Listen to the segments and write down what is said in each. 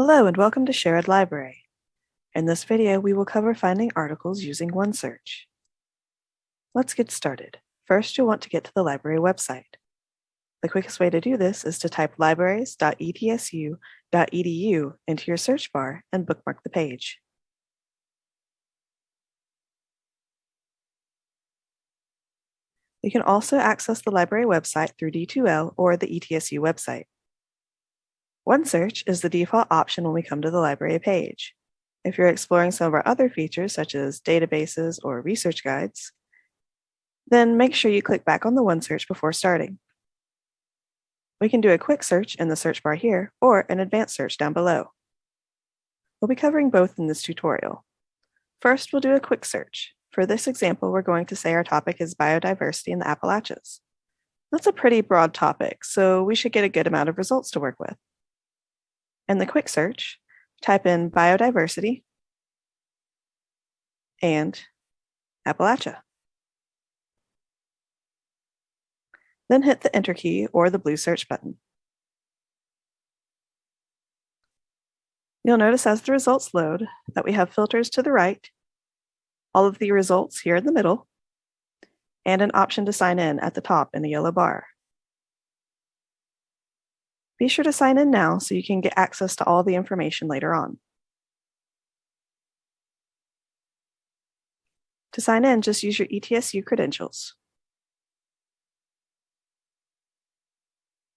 Hello and welcome to Sherrod Library. In this video, we will cover finding articles using OneSearch. Let's get started. First, you'll want to get to the library website. The quickest way to do this is to type libraries.etsu.edu into your search bar and bookmark the page. You can also access the library website through D2L or the ETSU website. OneSearch is the default option when we come to the library page. If you're exploring some of our other features, such as databases or research guides, then make sure you click back on the OneSearch before starting. We can do a quick search in the search bar here, or an advanced search down below. We'll be covering both in this tutorial. First, we'll do a quick search. For this example, we're going to say our topic is biodiversity in the Appalachians. That's a pretty broad topic, so we should get a good amount of results to work with. In the quick search, type in biodiversity and Appalachia. Then hit the enter key or the blue search button. You'll notice as the results load that we have filters to the right, all of the results here in the middle, and an option to sign in at the top in the yellow bar. Be sure to sign in now so you can get access to all the information later on. To sign in, just use your ETSU credentials.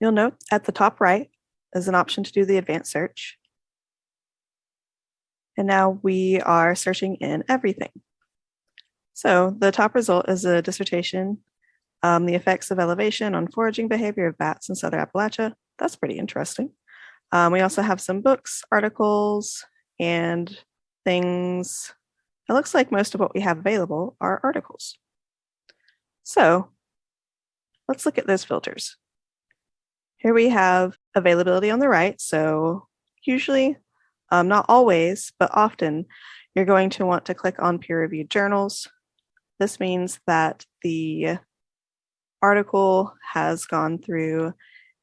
You'll note at the top right is an option to do the advanced search. And now we are searching in everything. So the top result is a dissertation, um, the effects of elevation on foraging behavior of bats in Southern Appalachia that's pretty interesting. Um, we also have some books, articles, and things. It looks like most of what we have available are articles. So let's look at those filters. Here we have availability on the right. So usually, um, not always, but often, you're going to want to click on peer-reviewed journals. This means that the article has gone through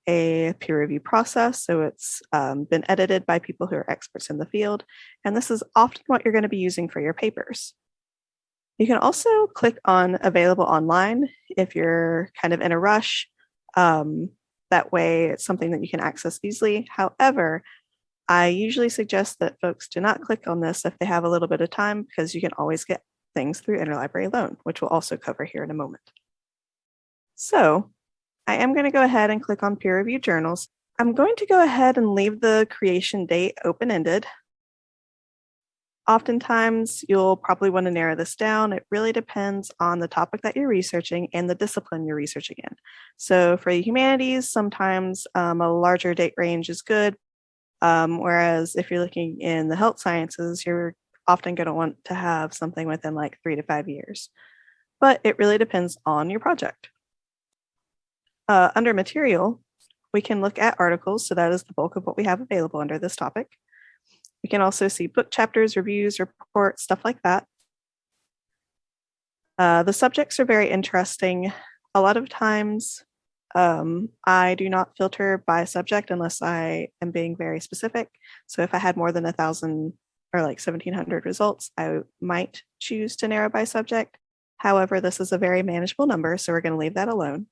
a peer review process. So it's um, been edited by people who are experts in the field. And this is often what you're going to be using for your papers. You can also click on available online if you're kind of in a rush. Um, that way it's something that you can access easily. However, I usually suggest that folks do not click on this if they have a little bit of time because you can always get things through interlibrary loan, which we'll also cover here in a moment. So I am going to go ahead and click on peer review journals. I'm going to go ahead and leave the creation date open-ended. Oftentimes, you'll probably want to narrow this down. It really depends on the topic that you're researching and the discipline you're researching in. So for the humanities, sometimes um, a larger date range is good. Um, whereas if you're looking in the health sciences, you're often going to want to have something within like three to five years. But it really depends on your project. Uh, under material, we can look at articles, so that is the bulk of what we have available under this topic. We can also see book chapters, reviews, reports, stuff like that. Uh, the subjects are very interesting. A lot of times, um, I do not filter by subject unless I am being very specific. So if I had more than a thousand or like 1700 results, I might choose to narrow by subject. However, this is a very manageable number, so we're going to leave that alone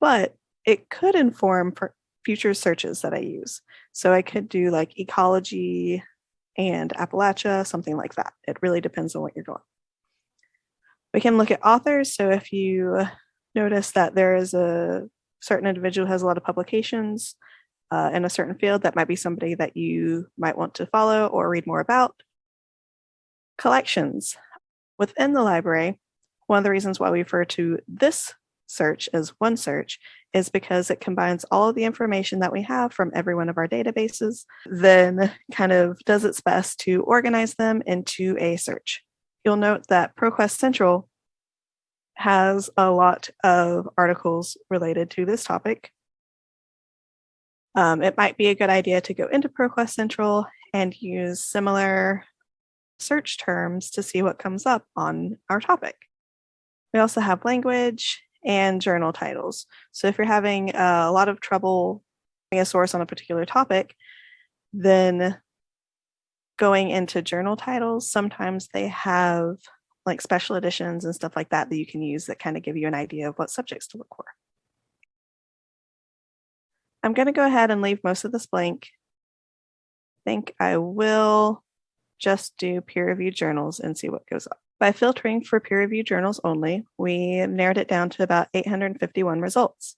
but it could inform for future searches that I use. So I could do like ecology and Appalachia, something like that. It really depends on what you're doing. We can look at authors. So if you notice that there is a certain individual has a lot of publications uh, in a certain field, that might be somebody that you might want to follow or read more about. Collections. Within the library, one of the reasons why we refer to this search as one search is because it combines all of the information that we have from every one of our databases, then kind of does its best to organize them into a search. You'll note that ProQuest Central has a lot of articles related to this topic. Um, it might be a good idea to go into ProQuest Central and use similar search terms to see what comes up on our topic. We also have language and journal titles. So if you're having uh, a lot of trouble finding a source on a particular topic, Then going into journal titles, sometimes they have like special editions and stuff like that that you can use that kind of give you an idea of what subjects to look for. I'm going to go ahead and leave most of this blank. I think I will just do peer-reviewed journals and see what goes up. By filtering for peer-reviewed journals only, we narrowed it down to about 851 results.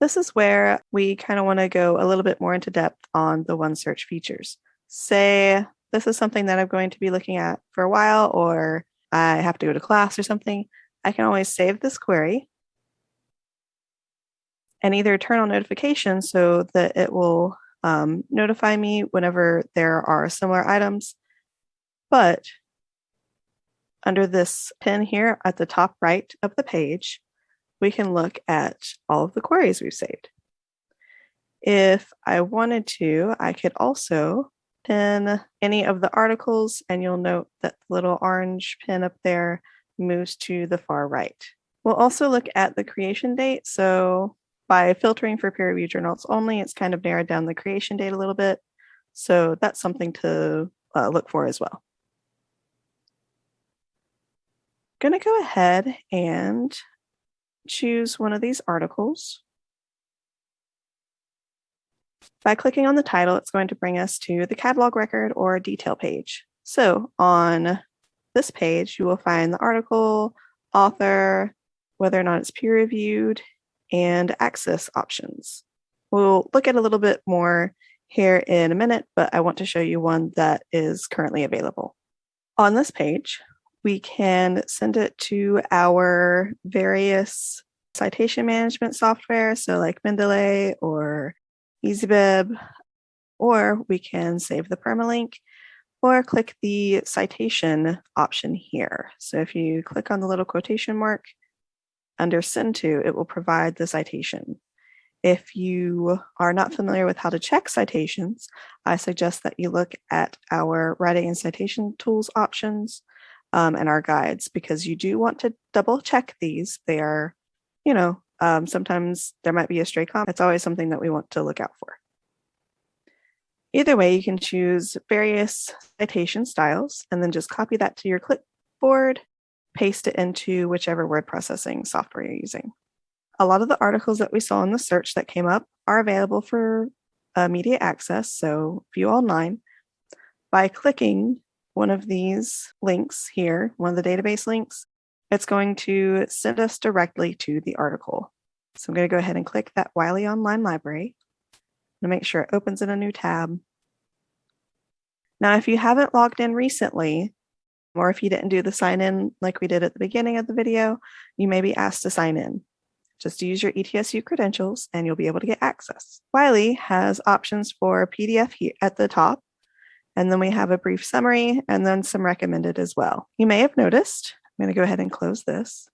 This is where we kind of want to go a little bit more into depth on the OneSearch features. Say this is something that I'm going to be looking at for a while, or I have to go to class or something. I can always save this query and either turn on notifications so that it will um, notify me whenever there are similar items. But under this pin here at the top right of the page, we can look at all of the queries we've saved. If I wanted to, I could also pin any of the articles and you'll note that the little orange pin up there moves to the far right. We'll also look at the creation date. So by filtering for peer review journals only, it's kind of narrowed down the creation date a little bit. So that's something to uh, look for as well. Going to go ahead and choose one of these articles. By clicking on the title, it's going to bring us to the catalog record or detail page. So on this page, you will find the article, author, whether or not it's peer reviewed, and access options. We'll look at a little bit more here in a minute, but I want to show you one that is currently available. On this page, we can send it to our various citation management software, so like Mendeley or EasyBib, or we can save the permalink or click the citation option here. So if you click on the little quotation mark, under send to, it will provide the citation. If you are not familiar with how to check citations, I suggest that you look at our writing and citation tools options um, and our guides because you do want to double check these. They are, you know, um, sometimes there might be a stray comment. It's always something that we want to look out for. Either way, you can choose various citation styles and then just copy that to your clipboard paste it into whichever word processing software you're using. A lot of the articles that we saw in the search that came up are available for uh, media access, so view online. By clicking one of these links here, one of the database links, it's going to send us directly to the article. So I'm going to go ahead and click that Wiley Online Library to make sure it opens in a new tab. Now, if you haven't logged in recently, or if you didn't do the sign in like we did at the beginning of the video, you may be asked to sign in. Just use your ETSU credentials and you'll be able to get access. Wiley has options for PDF here at the top, and then we have a brief summary and then some recommended as well. You may have noticed, I'm going to go ahead and close this,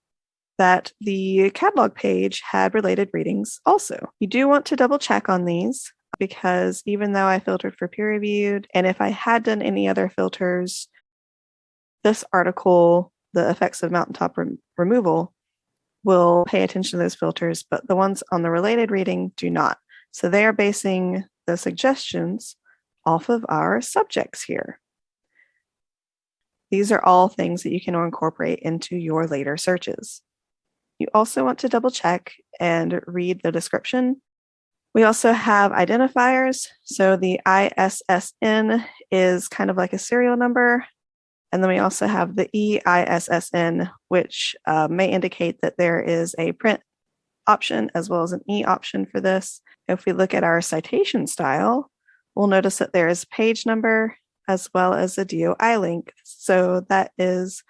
that the catalog page had related readings also. You do want to double check on these because even though I filtered for peer reviewed, and if I had done any other filters, this article, the effects of mountaintop re removal, will pay attention to those filters, but the ones on the related reading do not. So they are basing the suggestions off of our subjects here. These are all things that you can incorporate into your later searches. You also want to double check and read the description. We also have identifiers. So the ISSN is kind of like a serial number and then we also have the EISSN, which uh, may indicate that there is a print option as well as an E option for this. If we look at our citation style, we'll notice that there is page number as well as a DOI link. So that is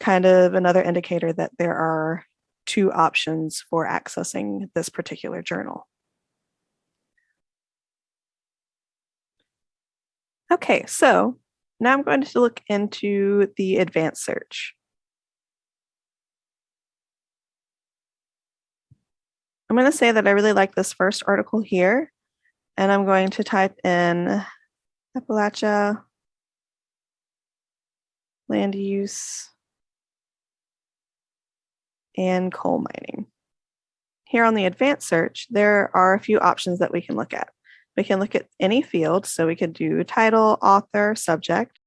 kind of another indicator that there are two options for accessing this particular journal. Okay, so now I'm going to look into the advanced search. I'm going to say that I really like this first article here, and I'm going to type in Appalachia land use and coal mining. Here on the advanced search, there are a few options that we can look at. we can look at any field. So we could do title, author, subject.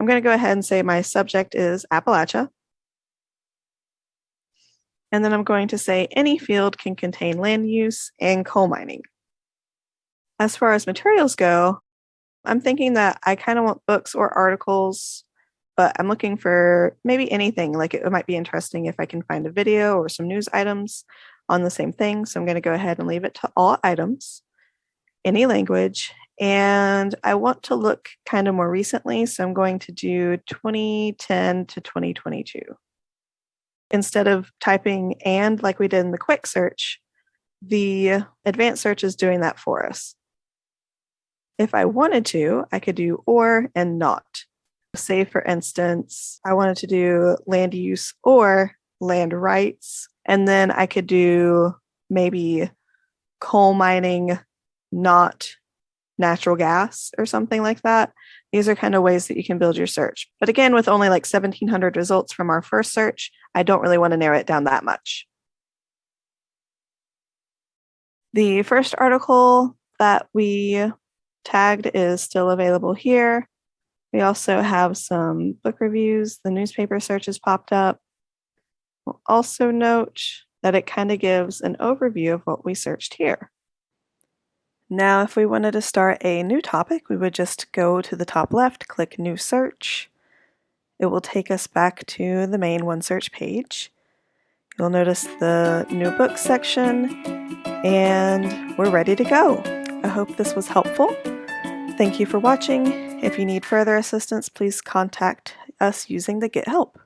I'm going to go ahead and say my subject is Appalachia. And then I'm going to say any field can contain land use and coal mining. As far as materials go, I'm thinking that I kind of want books or articles, but I'm looking for maybe anything. Like it might be interesting if I can find a video or some news items on the same thing. So I'm going to go ahead and leave it to all items, any language. And I want to look kind of more recently. So I'm going to do 2010 to 2022. Instead of typing and like we did in the quick search, the advanced search is doing that for us. If I wanted to, I could do or and not. Say, for instance, I wanted to do land use or land rights, and then I could do maybe coal mining, not natural gas or something like that. These are kind of ways that you can build your search. But again, with only like 1700 results from our first search, I don't really want to narrow it down that much. The first article that we tagged is still available here. We also have some book reviews. The newspaper search has popped up. We'll also note that it kind of gives an overview of what we searched here. Now, if we wanted to start a new topic, we would just go to the top left, click New Search. It will take us back to the main OneSearch page. You'll notice the New Books section, and we're ready to go. I hope this was helpful. Thank you for watching. If you need further assistance, please contact us using the Get Help.